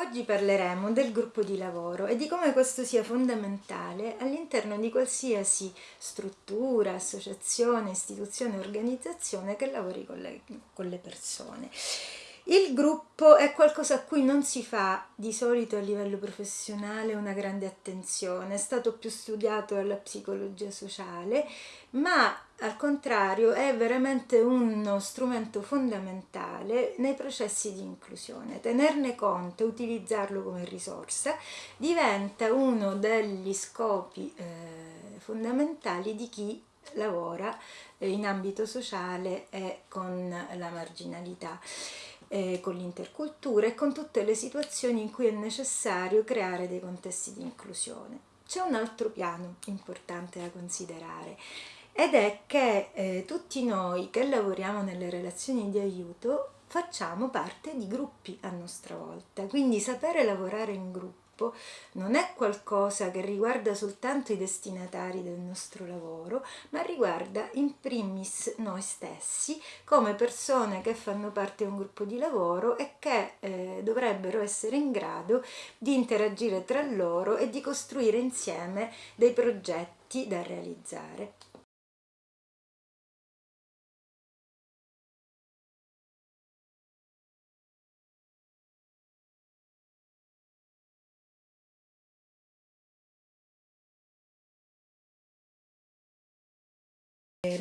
Oggi parleremo del gruppo di lavoro e di come questo sia fondamentale all'interno di qualsiasi struttura, associazione, istituzione, organizzazione che lavori con le, con le persone. Il gruppo è qualcosa a cui non si fa di solito a livello professionale una grande attenzione, è stato più studiato dalla psicologia sociale, ma al contrario è veramente uno strumento fondamentale nei processi di inclusione. Tenerne conto e utilizzarlo come risorsa diventa uno degli scopi eh, fondamentali di chi lavora in ambito sociale e con la marginalità eh, con l'intercultura e con tutte le situazioni in cui è necessario creare dei contesti di inclusione. C'è un altro piano importante da considerare ed è che eh, tutti noi che lavoriamo nelle relazioni di aiuto facciamo parte di gruppi a nostra volta, quindi sapere lavorare in gruppo gruppo non è qualcosa che riguarda soltanto i destinatari del nostro lavoro, ma riguarda in primis noi stessi come persone che fanno parte di un gruppo di lavoro e che eh, dovrebbero essere in grado di interagire tra loro e di costruire insieme dei progetti da realizzare.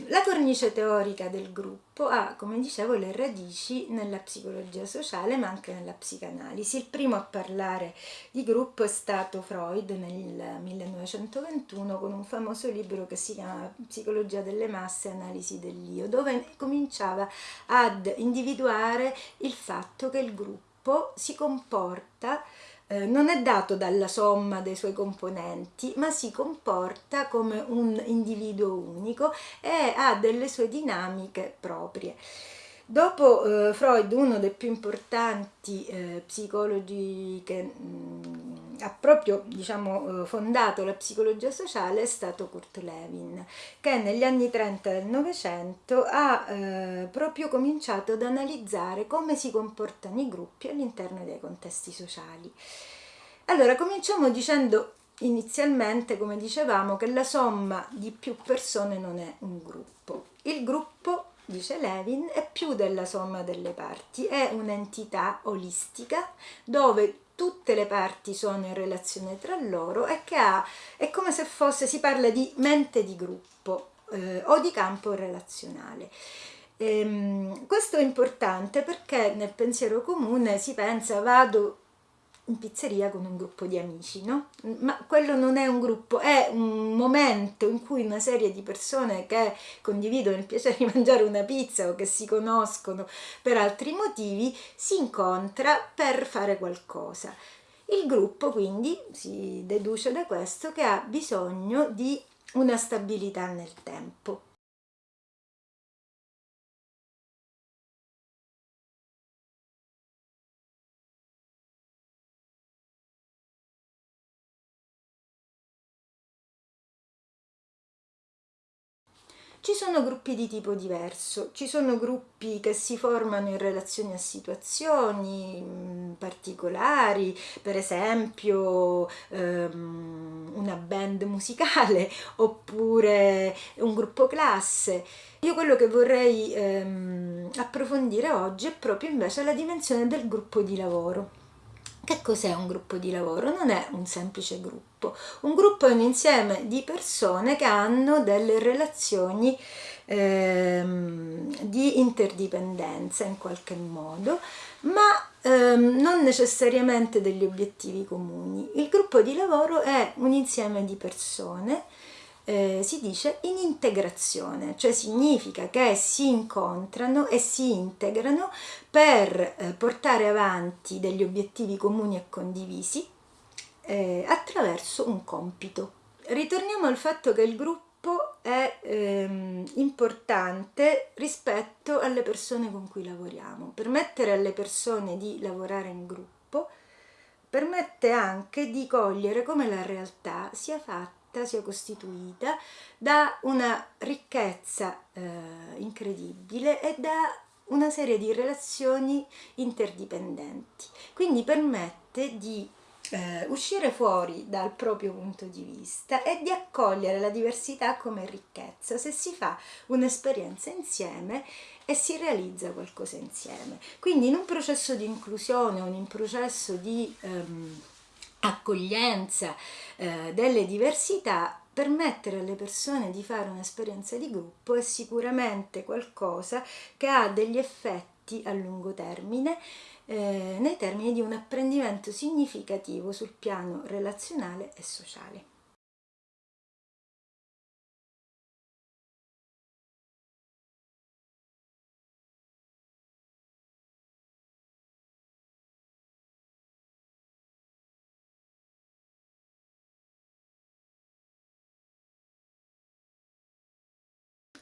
La cornice teorica del gruppo ha, come dicevo, le radici nella psicologia sociale ma anche nella psicanalisi. Il primo a parlare di gruppo è stato Freud nel 1921 con un famoso libro che si chiama Psicologia delle masse e analisi dell'io, dove cominciava ad individuare il fatto che il gruppo si comporta eh, non è dato dalla somma dei suoi componenti, ma si comporta come un individuo unico e ha delle sue dinamiche proprie. Dopo eh, Freud, uno dei più importanti eh, psicologi che mh, mm, ha proprio diciamo, eh, fondato la psicologia sociale è stato Kurt Lewin, che negli anni 30 del Novecento ha eh, proprio cominciato ad analizzare come si comportano i gruppi all'interno dei contesti sociali. Allora, cominciamo dicendo inizialmente, come dicevamo, che la somma di più persone non è un gruppo. Il gruppo dice Levin, è più della somma delle parti, è un'entità olistica dove tutte le parti sono in relazione tra loro e che ha, è come se fosse, si parla di mente di gruppo eh, o di campo relazionale. Ehm, questo è importante perché nel pensiero comune si pensa vado in pizzeria con un gruppo di amici, no? Ma quello non è un gruppo, è un momento in cui una serie di persone che condividono il piacere di mangiare una pizza o che si conoscono per altri motivi si incontra per fare qualcosa. Il gruppo quindi si deduce da questo che ha bisogno di una stabilità nel tempo. Ci sono gruppi di tipo diverso, ci sono gruppi che si formano in relazione a situazioni mm, particolari, per esempio um, una band musicale oppure un gruppo classe. Io quello che vorrei um, approfondire oggi è proprio invece la dimensione del gruppo di lavoro. Che cos'è un gruppo di lavoro? Non è un semplice gruppo. Un gruppo è un insieme di persone che hanno delle relazioni ehm, di interdipendenza in qualche modo, ma ehm, non necessariamente degli obiettivi comuni. Il gruppo di lavoro è un insieme di persone eh, si dice in integrazione, cioè significa che si incontrano e si integrano per eh, portare avanti degli obiettivi comuni e condivisi eh, attraverso un compito. Ritorniamo al fatto che il gruppo è ehm, importante rispetto alle persone con cui lavoriamo. Permettere alle persone di lavorare in gruppo permette anche di cogliere come la realtà sia fatta fatta, sia costituita da una ricchezza eh, incredibile e da una serie di relazioni interdipendenti, quindi permette di eh, uscire fuori dal proprio punto di vista e di accogliere la diversità come ricchezza se si fa un'esperienza insieme e si realizza qualcosa insieme. Quindi in un processo di inclusione, in un processo di ehm, accoglienza eh, delle diversità, permettere alle persone di fare un'esperienza di gruppo è sicuramente qualcosa che ha degli effetti a lungo termine eh, nei termini di un apprendimento significativo sul piano relazionale e sociale.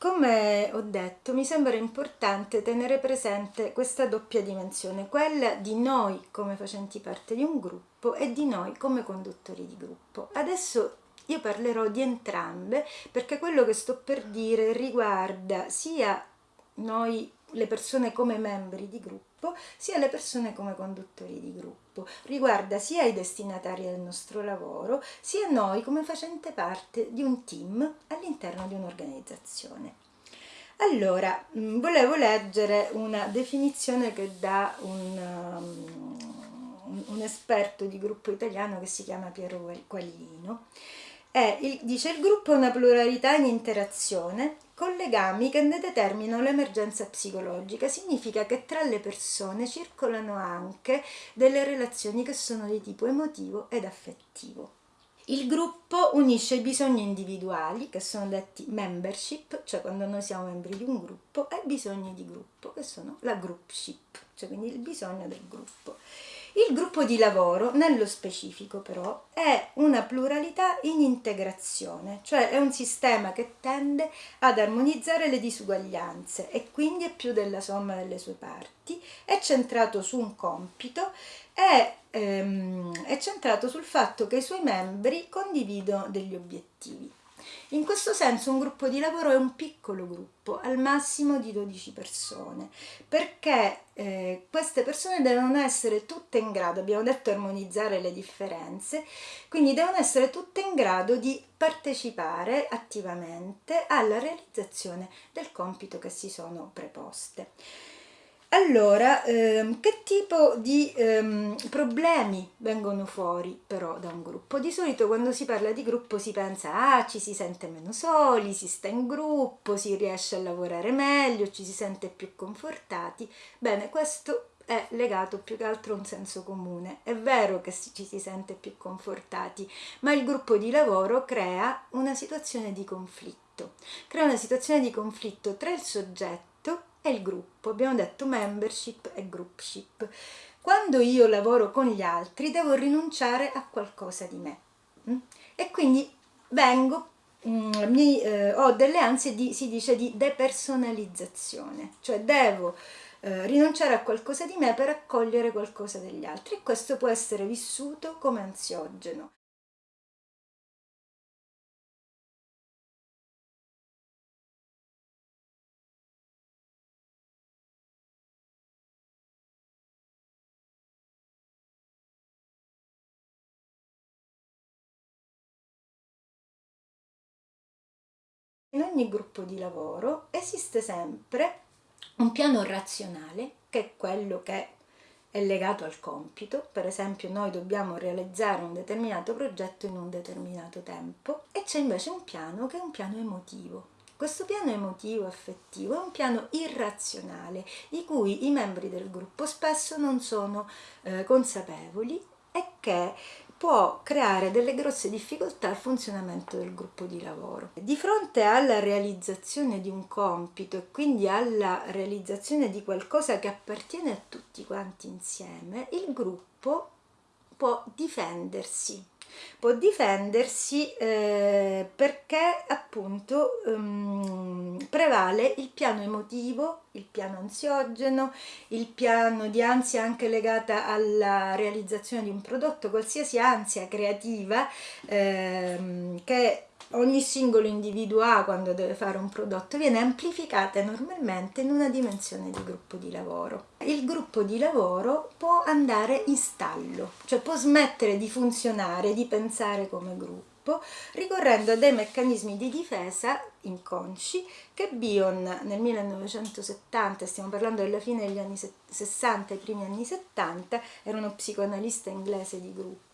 Come ho detto, mi sembra importante tenere presente questa doppia dimensione, quella di noi come facenti parte di un gruppo e di noi come conduttori di gruppo. Adesso io parlerò di entrambe perché quello che sto per dire riguarda sia noi le persone come membri di gruppo sia le persone come conduttori di gruppo. Riguarda sia i destinatari del nostro lavoro sia noi come facente parte di un team all'interno di un'organizzazione. Allora, mm, volevo leggere una definizione che dà un, um, un esperto di gruppo italiano che si chiama Piero Quaglino. Il, dice il gruppo è una pluralità in interazione con legami che ne determinano l'emergenza psicologica. Significa che tra le persone circolano anche delle relazioni che sono di tipo emotivo ed affettivo. Il gruppo unisce i bisogni individuali, che sono detti membership, cioè quando noi siamo membri di un gruppo, e i bisogni di gruppo, che sono la groupship, cioè quindi il bisogno del gruppo. Il gruppo di lavoro, nello specifico però, è una pluralità in integrazione, cioè è un sistema che tende ad armonizzare le disuguaglianze e quindi è più della somma delle sue parti, è centrato su un compito, è, ehm, è centrato sul fatto che i suoi membri condividono degli obiettivi. In questo senso un gruppo di lavoro è un piccolo gruppo, al massimo di 12 persone, perché eh, queste persone devono essere tutte in grado, abbiamo detto armonizzare le differenze, quindi devono essere tutte in grado di partecipare attivamente alla realizzazione del compito che si sono preposte. Allora, ehm, che tipo di ehm, problemi vengono fuori però da un gruppo? Di solito quando si parla di gruppo si pensa, ah, ci si sente meno soli, si sta in gruppo, si riesce a lavorare meglio, ci si sente più confortati. Bene, questo è legato più che altro a un senso comune. È vero che ci si sente più confortati, ma il gruppo di lavoro crea una situazione di conflitto. Crea una situazione di conflitto tra il soggetto è il gruppo, abbiamo detto membership e groupship. Quando io lavoro con gli altri devo rinunciare a qualcosa di me mm? e quindi vengo, mm, mi, eh, ho delle ansie di, si dice, di depersonalizzazione, cioè devo eh, rinunciare a qualcosa di me per accogliere qualcosa degli altri e questo può essere vissuto come ansiogeno. In ogni gruppo di lavoro esiste sempre un piano razionale che è quello che è legato al compito, per esempio noi dobbiamo realizzare un determinato progetto in un determinato tempo e c'è invece un piano che è un piano emotivo. Questo piano emotivo affettivo è un piano irrazionale di cui i membri del gruppo spesso non sono eh, consapevoli e che può creare delle grosse difficoltà al funzionamento del gruppo di lavoro. Di fronte alla realizzazione di un compito e quindi alla realizzazione di qualcosa che appartiene a tutti quanti insieme, il gruppo può difendersi può difendersi eh, perché appunto um, prevale il piano emotivo, il piano ansiogeno, il piano di ansia anche legata alla realizzazione di un prodotto, qualsiasi ansia creativa ehm, che ogni singolo individuo ha quando deve fare un prodotto viene amplificata normalmente in una dimensione di gruppo di lavoro. Il gruppo di lavoro può andare in stallo, cioè può smettere di funzionare, di pensare come gruppo ricorrendo a dei meccanismi di difesa inconsci che Bion nel 1970, stiamo parlando della fine degli anni 60 e i primi anni 70, era uno psicoanalista inglese di gruppo,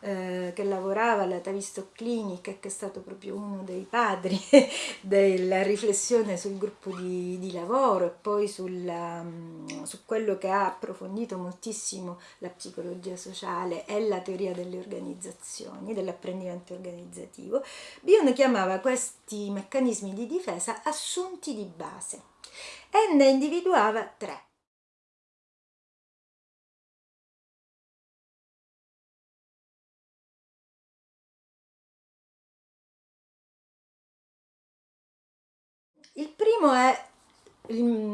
eh, che lavorava alla Tavistock Clinic e che è stato proprio uno dei padri della riflessione sul gruppo di, di lavoro e poi sulla, um, su quello che ha approfondito moltissimo la psicologia sociale e la teoria delle organizzazioni, dell'apprendimento organizzativo, Bion chiamava questi meccanismi di difesa assunti di base e ne individuava tre. Il primo è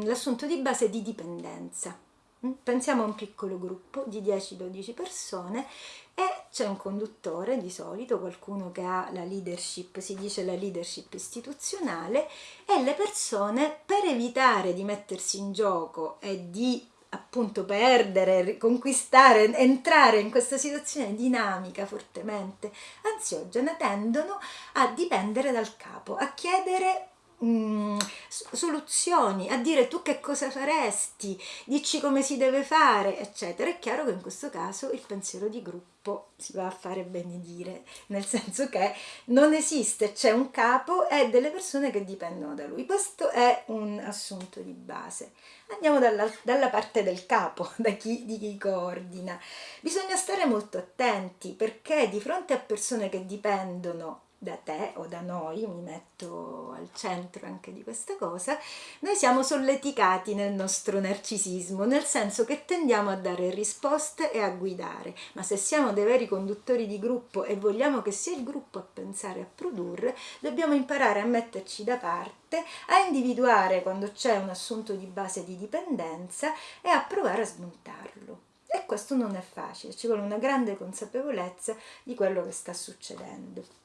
l'assunto di base di dipendenza. Mm? Pensiamo a un piccolo gruppo di 10-12 persone e c'è un conduttore di solito, qualcuno che ha la leadership, si dice la leadership istituzionale e le persone per evitare di mettersi in gioco e di appunto perdere, conquistare, entrare in questa situazione dinamica fortemente ansiogena tendono a dipendere dal capo, a chiedere Mm, soluzioni, a dire tu che cosa faresti, dici come si deve fare, eccetera. È chiaro che in questo caso il pensiero di gruppo si va a fare benedire, nel senso che non esiste, c'è un capo e delle persone che dipendono da lui. Questo è un assunto di base. Andiamo dalla, dalla parte del capo, da chi, di chi coordina. Bisogna stare molto attenti perché di fronte a persone che dipendono da te o da noi, mi metto al centro anche di questa cosa, noi siamo solleticati nel nostro narcisismo, nel senso che tendiamo a dare risposte e a guidare, ma se siamo dei veri conduttori di gruppo e vogliamo che sia il gruppo a pensare a produrre, dobbiamo imparare a metterci da parte, a individuare quando c'è un assunto di base di dipendenza e a provare a smontarlo. E questo non è facile, ci vuole una grande consapevolezza di quello che sta succedendo.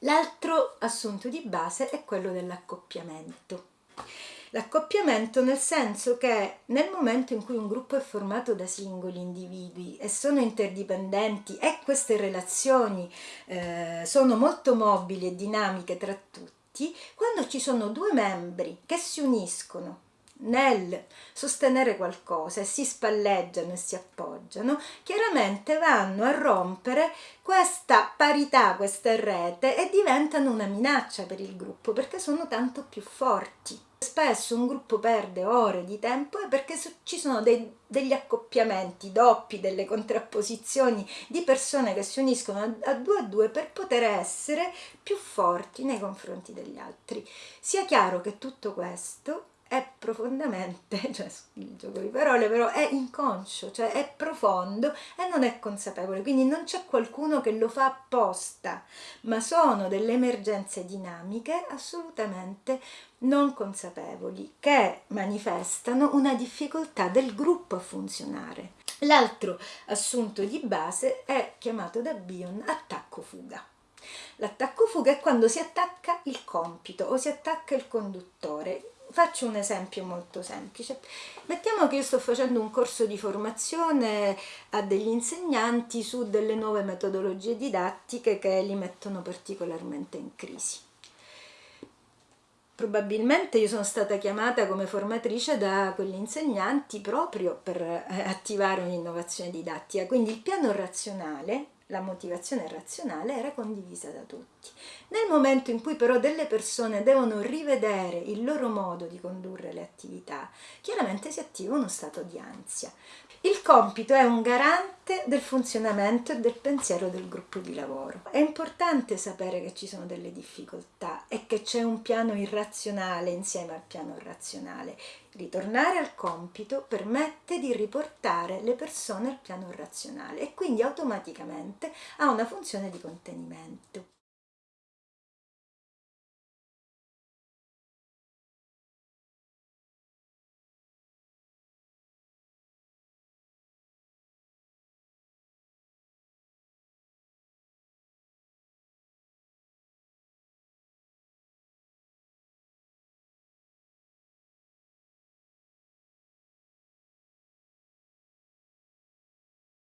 L'altro assunto di base è quello dell'accoppiamento. L'accoppiamento nel senso che nel momento in cui un gruppo è formato da singoli individui e sono interdipendenti e queste relazioni eh, sono molto mobili e dinamiche tra tutti, quando ci sono due membri che si uniscono nel sostenere qualcosa e si spalleggiano e si appoggiano, chiaramente vanno a rompere questa parità, questa rete e diventano una minaccia per il gruppo perché sono tanto più forti. Spesso un gruppo perde ore di tempo perché ci sono dei, degli accoppiamenti doppi, delle contrapposizioni di persone che si uniscono a, a due a due per poter essere più forti nei confronti degli altri. Sia chiaro che tutto questo è profondamente, cioè il gioco di parole però è inconscio, cioè è profondo e non è consapevole, quindi non c'è qualcuno che lo fa apposta, ma sono delle emergenze dinamiche assolutamente non consapevoli che manifestano una difficoltà del gruppo a funzionare. L'altro assunto di base è chiamato da Bion attacco-fuga. L'attacco-fuga è quando si attacca il compito o si attacca il conduttore, Faccio un esempio molto semplice. Mettiamo che io sto facendo un corso di formazione a degli insegnanti su delle nuove metodologie didattiche che li mettono particolarmente in crisi. Probabilmente io sono stata chiamata come formatrice da quegli insegnanti proprio per eh, attivare un'innovazione didattica, quindi il piano razionale la motivazione razionale era condivisa da tutti. Nel momento in cui però delle persone devono rivedere il loro modo di condurre le attività, chiaramente si attiva uno stato di ansia. Il compito è un garante del funzionamento e del pensiero del gruppo di lavoro. È importante sapere che ci sono delle difficoltà e che c'è un piano irrazionale insieme al piano razionale. Ritornare al compito permette di riportare le persone al piano razionale e quindi automaticamente ha una funzione di contenimento.